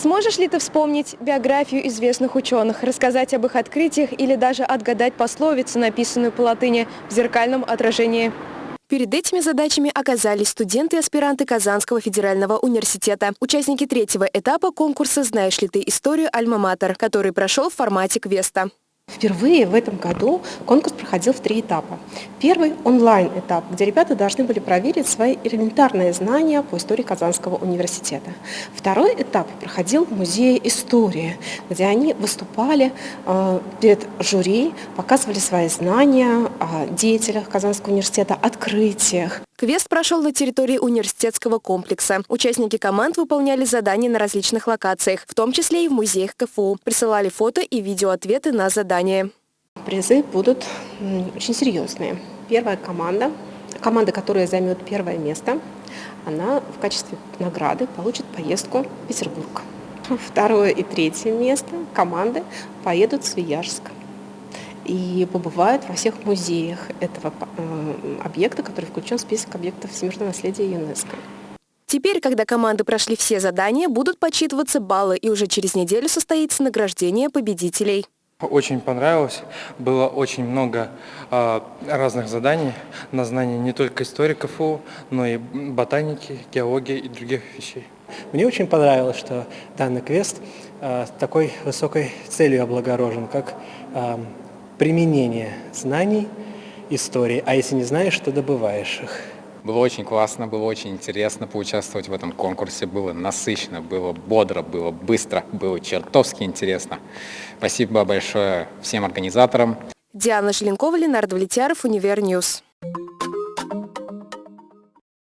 Сможешь ли ты вспомнить биографию известных ученых, рассказать об их открытиях или даже отгадать пословицу, написанную по латыни в зеркальном отражении? Перед этими задачами оказались студенты и аспиранты Казанского федерального университета. Участники третьего этапа конкурса «Знаешь ли ты историю Альма-Матер», который прошел в формате квеста. Впервые в этом году конкурс проходил в три этапа. Первый – онлайн-этап, где ребята должны были проверить свои элементарные знания по истории Казанского университета. Второй этап проходил в Музее истории, где они выступали э, перед жюри, показывали свои знания о деятелях Казанского университета, открытиях. Квест прошел на территории университетского комплекса. Участники команд выполняли задания на различных локациях, в том числе и в музеях КФУ. Присылали фото и видеоответы на задания. Призы будут очень серьезные. Первая команда, команда, которая займет первое место, она в качестве награды получит поездку в Петербург. Второе и третье место команды поедут в Свияжск и побывают во всех музеях этого э, объекта, который включен в список объектов всемирного наследия ЮНЕСКО. Теперь, когда команды прошли все задания, будут подсчитываться баллы, и уже через неделю состоится награждение победителей. Очень понравилось. Было очень много э, разных заданий на знание не только истории КФУ, но и ботаники, геологии и других вещей. Мне очень понравилось, что данный квест э, такой высокой целью облагорожен, как э, применение знаний истории, а если не знаешь, то добываешь их. Было очень классно, было очень интересно поучаствовать в этом конкурсе, было насыщенно, было бодро, было быстро, было чертовски интересно. Спасибо большое всем организаторам. Диана Желенкова, Ленардо Влетьяров, Univer News.